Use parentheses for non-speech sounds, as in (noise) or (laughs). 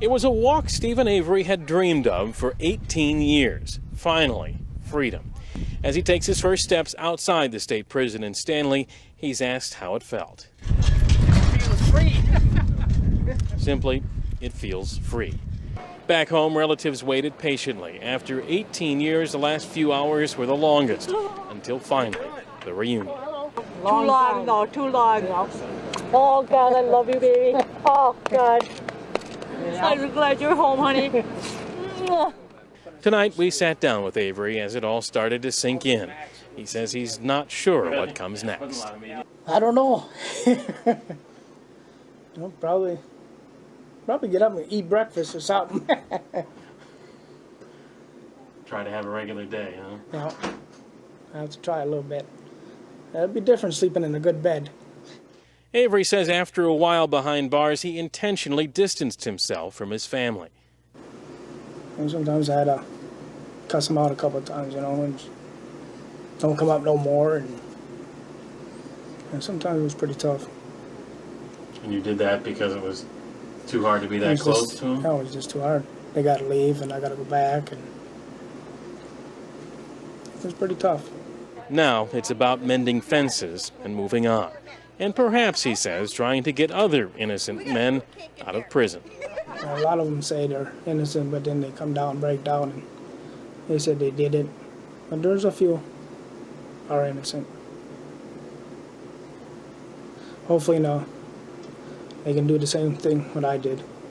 It was a walk Steven Avery had dreamed of for 18 years. Finally, freedom. As he takes his first steps outside the state prison in Stanley, he's asked how it felt. It feels free. Simply, it feels free. Back home, relatives waited patiently. After 18 years, the last few hours were the longest, (gasps) until finally, the reunion. Too long, no, too long. Oh, God, I love you, baby. Oh, God. I'm glad you're home, honey. (laughs) Tonight, we sat down with Avery as it all started to sink in. He says he's not sure what comes next. I don't know. (laughs) I'll probably, probably get up and eat breakfast or something. (laughs) Try to have a regular day, huh? now, I have to try a little bit. It'd be different sleeping in a good bed. Avery says after a while behind bars, he intentionally distanced himself from his family. And sometimes I had to cuss them out a couple of times, you know, and don't come up no more. And, and sometimes it was pretty tough. And you did that because it was too hard to be that close just, to him? No, it was just too hard. They got to leave, and I got to go back, and it was pretty tough. Now it's about mending fences and moving on. And perhaps, he says, trying to get other innocent men out of prison. A lot of them say they're innocent, but then they come down and break down, and they said they did it. But there's a few are innocent. Hopefully, no, they can do the same thing what I did.